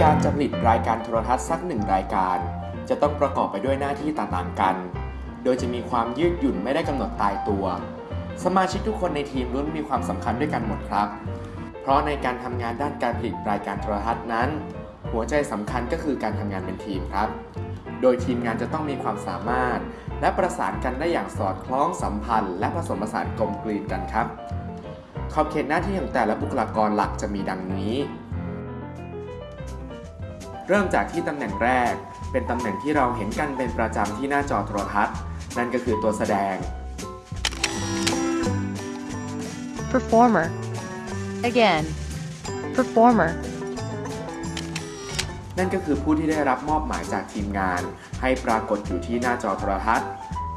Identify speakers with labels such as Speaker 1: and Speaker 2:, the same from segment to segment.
Speaker 1: การจะผลิตรายการโทรทัศน์สักหนึ่งรายการ จะต้องประกอบไปด้วยหน้าที่ต่างๆกัน โดยจะมีความยืดหยุ่นไม่ได้กำหนดตายตัว สมาชิกทุกคนในทีมล้วนมีความสำคัญด้วยกันหมดครับ เพราะในการทำงานด้านการผลิตรายการโทรทัศน์นั้น หัวใจสำคัญก็คือการทำงานเป็นทีมครับ โดยทีมงานจะต้องมีความสามารถ และประสานกันได้อย่างสอดคล้องสัมพันธ์ และผสมผสานกลมกลืนกันครับ ขอบเขตหน้าที่ของแต่ละบุคลากรหลักจะมีดังนี้ เริ่มจากที่ตำแหน่งแรก เป็นตำแหน่งที่เราเห็นกันเป็นประจำที่หน้าจอโทรทัศน์ นั่นก็คือตัวแสดง
Speaker 2: performer. Again, performer.
Speaker 1: นั่นก็คือผู้ที่ได้รับมอบหมายจากทีมงาน ให้ปรากฏอยู่ที่หน้าจอโทรทัศน์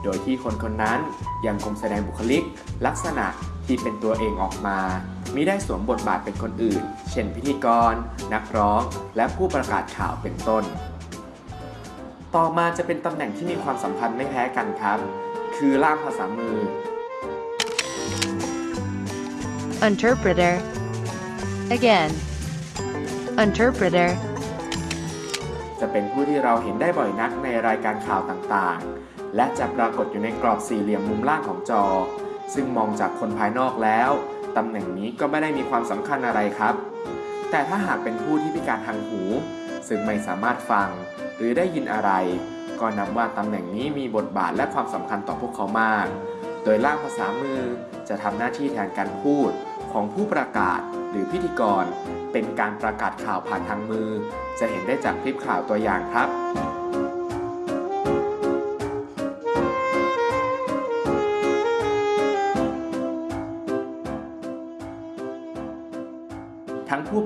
Speaker 1: โดยที่คนคนนั้นยังคงแสดงบุคลิก ลักษณะที่เป็นตัวเองออกมา มิได้สวมบทบาทเป็นคนอื่น เช่นพิธีกร นักร้อง และผู้ประกาศข่าวเป็นต้น ต่อมาจะเป็นตำแหน่งที่มีความสัมพันธ์ไม่แพ้กันครับ คือล่ามภาษามือ
Speaker 2: Interpreter. Again, interpreter.
Speaker 1: จะเป็นผู้ที่เราเห็นได้บ่อยนักในรายการข่าวต่างๆ และจะปรากฏอยู่ในกรอบสี่เหลี่ยมมุมล่างของจอ ซึ่งมองจากคนภายนอกแล้ว ตำแหน่งนี้ก็ไม่ได้มีความสำคัญอะไรครับ แต่ถ้าหากเป็นผู้ที่พิการทางหู ซึ่งไม่สามารถฟัง หรือได้ยินอะไร ก็นับว่าตำแหน่งนี้มีบทบาทและความสำคัญต่อพวกเขามาก โดยล่ามภาษามือจะทำหน้าที่แทนการพูดของผู้ประกาศหรือพิธีกร เป็นการประกาศข่าวผ่านทางมือ จะเห็นได้จากคลิปข่าวตัวอย่างครับ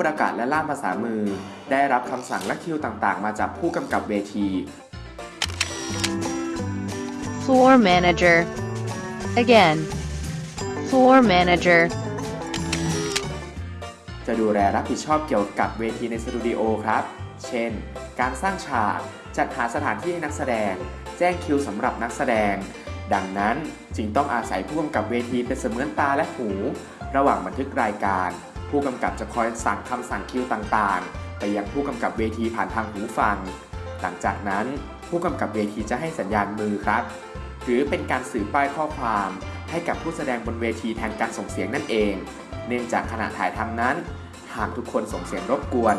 Speaker 1: ประกาศและล่ามภาษามือ ได้รับคำสั่งและคิวต่างๆ มาจากผู้กำกับเวที
Speaker 2: Floor manager. Again, floor manager.
Speaker 1: จะดูแลรับผิดชอบเกี่ยวกับเวทีในสตูดิโอครับ เช่น การสร้างฉาก จัดหาสถานที่ให้นักแสดง แจ้งคิวสำหรับนักแสดง ดังนั้นจึงต้องอาศัยผู้กำกับเวทีเป็นเสมือนตาและหู ระหว่างบันทึกรายการ ผู้กำกับจะคอยสั่งคำสั่งคิวต่างๆ ไปยังผู้กำกับเวทีผ่านทางหูฟัง หลังจากนั้นผู้กำกับเวทีจะให้สัญญาณมือครับ หรือเป็นการสื่อป้ายข้อความให้กับผู้แสดงบนเวทีแทนการส่งเสียงนั่นเอง เนื่องจากขณะถ่ายทำนั้น หากทุกคนส่งเสียงรบกวน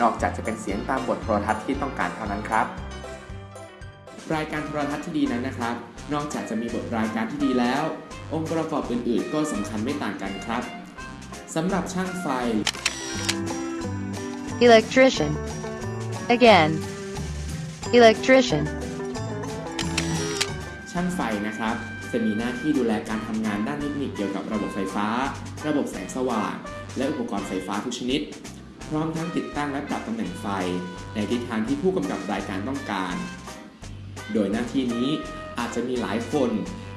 Speaker 1: นอกจากจะเป็นเสียงตามบทโทรทัศน์ที่ต้องการเท่านั้นครับ รายการโทรทัศน์ที่ดีนั้นนะครับ นอกจากจะมีบทรายการที่ดีแล้ว องค์ประกอบอื่น ๆ ก็สำคัญไม่ต่างกันครับ สำหรับช่างไฟ
Speaker 2: Electrician. Again, electrician.
Speaker 1: ช่างไฟนะครับ จะมีหน้าที่ดูแลการทำงานด้านเทคนิคเกี่ยวกับระบบไฟฟ้า ระบบแสงสว่าง และอุปกรณ์ไฟฟ้าทุกชนิด พร้อมทั้งติดตั้งและปรับตำแหน่งไฟ ในทิศทางที่ผู้กำกับรายการต้องการ โดยหน้าที่นี้อาจจะมีหลายคน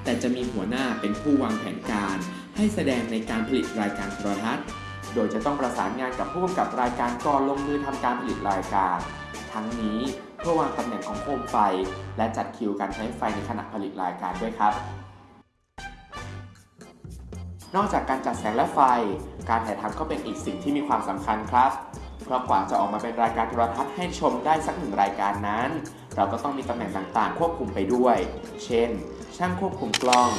Speaker 1: แต่จะมีหัวหน้าเป็นผู้วางแผนการ ให้แสดงในการผลิตรายการโทรทัศน์ โดยจะต้องประสานงานกับผู้กำกับรายการก่อนลงมือทำการผลิตรายการ ทั้งนี้เพื่อวางตำแหน่งของโคมไฟ และจัดคิวการใช้ไฟในขณะผลิตรายการด้วยครับ นอกจากการจัดแสงและไฟ การถ่ายทำก็เป็นอีกสิ่งที่มีความสำคัญครับเพราะกว่าจะออกมาเป็นรายการโทรทัศน์ให้ชมได้สักหนึ่งรายการนั้น เราก็ต้องมีตำแหน่งต่างๆ ควบคุมไปด้วย เช่น ช่างควบคุมกล้อง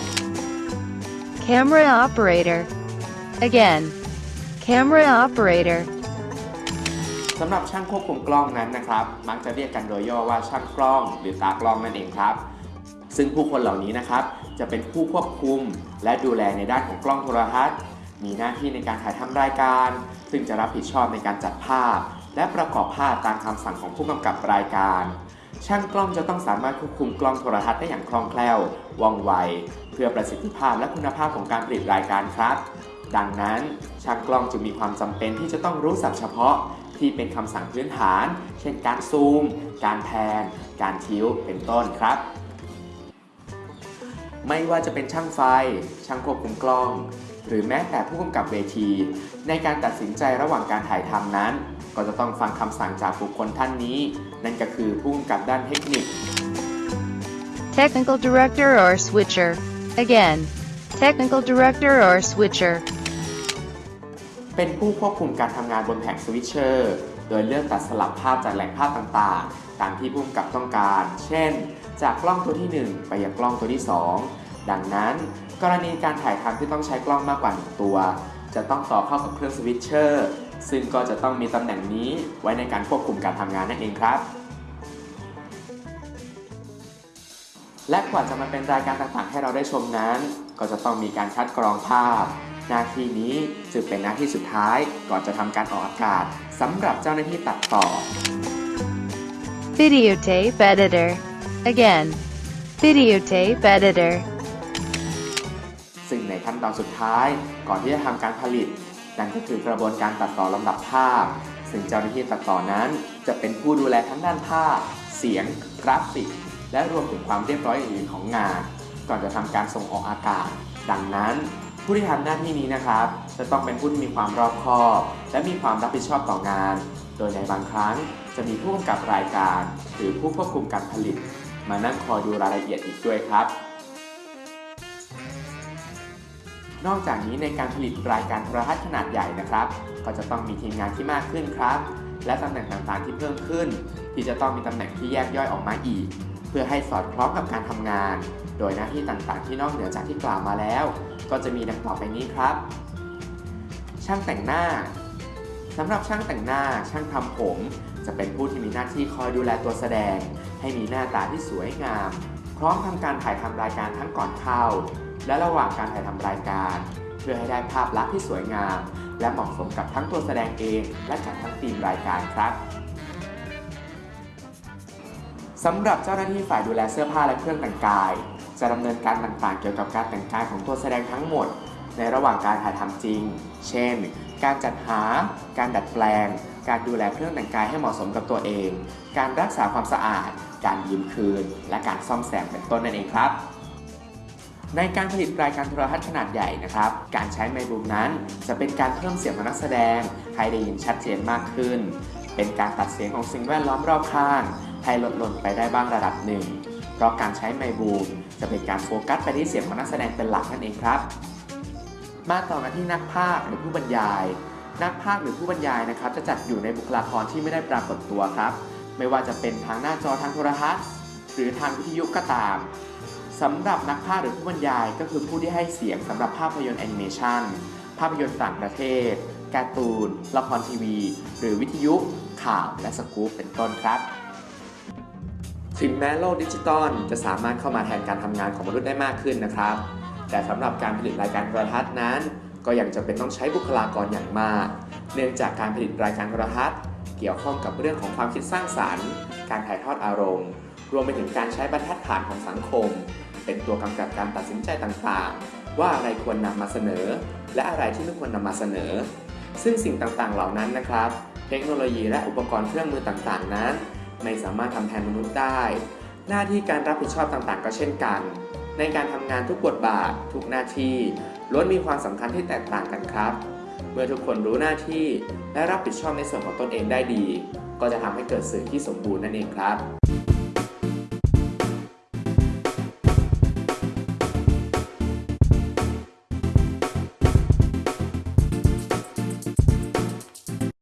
Speaker 2: Camera operator. Again, camera operator.
Speaker 1: สำหรับช่างควบคุมกล้องนั้นนะครับ มักจะเรียกกันโดยย่อว่าช่างกล้อง หรือตากล้องนั่นเองครับ ซึ่งผู้คนเหล่านี้นะครับ จะเป็นผู้ควบคุม และดูแลในด้านของกล้องโทรทัศน์ มีหน้าที่ในการถ่ายทำรายการ ซึ่งจะรับผิดชอบในการจัดภาพ และประกอบภาพตามคำสั่งของผู้กำกับรายการ ช่างกล้องจะต้องสามารถควบคุมกล้องโทรทัศน์ได้อย่างคล่องแคล่ว ว่องไว เพื่อประสิทธิภาพและคุณภาพของการผลิตรายการครับ ดังนั้นช่างกล้องจึงมีความจำเป็นที่จะต้องรู้ศัพท์เฉพาะที่เป็นคำสั่งพื้นฐาน เช่น การซูม การแพน การทิ้ว เป็นต้นครับ ไม่ว่าจะเป็นช่างไฟ ช่างควบคุมกล้อง หรือแม้แต่ผู้กำกับเวที ในการตัดสินใจระหว่างการถ่ายทำนั้น ก็จะต้องฟังคำสั่งจากบุคคลท่านนี้ นั่นก็คือผู้กำกับด้านเทคนิค
Speaker 2: Technical director or switcher. Again, technical director or switcher.
Speaker 1: เป็นผู้ควบคุมการทำงานบนแผง switcher โดยเลือกตัดสลับภาพจากแหล่งภาพต่างๆ ตามที่ผู้กำกับต้องการ เช่น จากกล้องตัวที่ 1 ไปยังกล้องตัวที่ 2 ดังนั้น กรณีการถ่ายทำที่ต้องใช้กล้องมากกว่า 1 ตัว จะต้องต่อเข้ากับเครื่อง switcher ซึ่งก็จะต้องมีตำแหน่งนี้ไว้ในการควบคุมการทำงานนั่นเองครับ และกว่าจะมาเป็นรายการต่างๆ ให้เราได้ชมนั้น ก็จะต้องมีการคัดกรองภาพ หน้าที่นี้จึงเป็นหน้าที่สุดท้าย ก่อนจะทำการออกอากาศสำหรับเจ้าหน้าที่ตัดต่อ
Speaker 2: Videotape editor. Again. Videotape editor.
Speaker 1: ซึ่งในขั้นตอนสุดท้ายก่อนที่จะทำการผลิต นั่นก็คือกระบวนการตัดต่อลำดับภาพ ซึ่งเจ้าหน้าที่ตัดต่อนั้น จะเป็นผู้ดูแลทั้งด้านภาพ เสียง กราฟิก และรวมถึงความเรียบร้อยอื่นๆของงาน ก่อนจะทำการส่งออกอากาศ ดังนั้น ผู้ที่ทำหน้าที่นี้นะครับ จะต้องเป็นผู้ที่มีความรอบคอบ และมีความรับผิดชอบต่องาน โดยในบางครั้งจะมีผู้กำกับรายการ หรือผู้ควบคุมการผลิต มานั่งคอยดูรายละเอียดอีกด้วยครับ นอกจากนี้ในการผลิตรายการโทรทัศน์ขนาดใหญ่นะครับ ก็จะต้องมีทีมงานที่มากขึ้นครับ และตำแหน่งต่างๆที่เพิ่มขึ้น ที่จะต้องมีตำแหน่งที่แยกย่อยออกมาอีก เพื่อให้สอดคล้องกับการทำงาน โดยหน้าที่ต่างๆ ที่นอกเหนือจากที่กล่าวมาแล้ว ก็จะมีดังต่อไปนี้ครับ ช่างแต่งหน้าสำหรับช่างแต่งหน้าช่างทำผม จะเป็นผู้ที่มีหน้าที่คอยดูแลตัวแสดง ให้มีหน้าตาที่สวยงาม พร้อมทำการถ่ายทำรายการทั้งก่อนเข้า และระหว่างการถ่ายทำรายการ เพื่อให้ได้ภาพลักษณ์ที่สวยงาม และเหมาะสมกับทั้งตัวแสดงเอง และกับทั้งทีมรายการครับสำหรับเจ้าหน้าที่ฝ่ายดูแลเสื้อผ้าและเครื่องแต่งกาย จะดำเนินการต่างๆ เกี่ยวกับการแต่งกายของตัวแสดงทั้งหมด ในระหว่างการถ่ายทำจริง เช่น การจัดหา การดัดแปลง การดูแลเครื่องแต่งกายให้เหมาะสมกับตัวเอง การรักษาความสะอาด การยืมคืน และการซ่อมแซมเป็นต้นนั่นเองครับ ในการผลิตรายการโทรทัศน์ขนาดใหญ่นะครับ การใช้ไมค์บูมนั้น จะเป็นการเพิ่มเสียงของนักแสดง ให้ได้ยินชัดเจนมากขึ้น เป็นการตัดเสียงของสิ่งแวดล้อมรอบข้าง ให้ลดหล่นไปได้บ้างระดับหนึ่ง เพราะการใช้ไมค์บูมจะเป็นการโฟกัสไปที่เสียงของนักแสดงเป็นหลักนั่นเองครับ มาต่อกันที่นักพากย์หรือผู้บรรยาย นักพากย์หรือผู้บรรยายนะครับ จะจัดอยู่ในบุคลากรที่ไม่ได้ปรากฏตัวครับ ไม่ว่าจะเป็นทางหน้าจอทางโทรทัศน์ หรือทางวิทยุก็ตาม สำหรับนักพากย์หรือผู้บรรยายก็คือผู้ที่ให้เสียงสำหรับภาพยนตร์แอนิเมชันภาพยนตร์ต่างประเทศ การ์ตูน ละครทีวี หรือวิทยุ ข่าว และสกู๊ปเป็นต้นครับ ถึงแม้โลกดิจิตอลจะสามารถเข้ามาแทนการทำงานของมนุษย์ได้มากขึ้นนะครับ แต่สำหรับการผลิตรายการโทรทัศน์นั้น ก็ยังจำเป็นต้องใช้บุคลากรอย่างมาก เนื่องจากการผลิตรายการโทรทัศน์เกี่ยวข้องกับเรื่องของความคิดสร้างสรรค์ การถ่ายทอดอารมณ์ รวมไปถึงการใช้บรรทัดฐานของสังคม เป็นตัวกำกับการตัดสินใจต่างๆ ว่าอะไรควรนำมาเสนอ และอะไรที่ไม่ควรนำมาเสนอ ซึ่งสิ่งต่างๆเหล่านั้นนะครับ เทคโนโลยีและอุปกรณ์เครื่องมือต่างๆ นั้น ไม่สามารถทำแทนมนุษย์ได้ หน้าที่การรับผิดชอบต่างๆ ก็เช่นกัน ในการทำงานทุกบทบาท ทุกหน้าที่ล้วนมีความสำคัญที่แตกต่างกันครับ เมื่อทุกคนรู้หน้าที่และรับผิดชอบในส่วนของตนเองได้ดี ก็จะทำให้เกิดสื่อที่สมบูรณ์นั่นเองครับ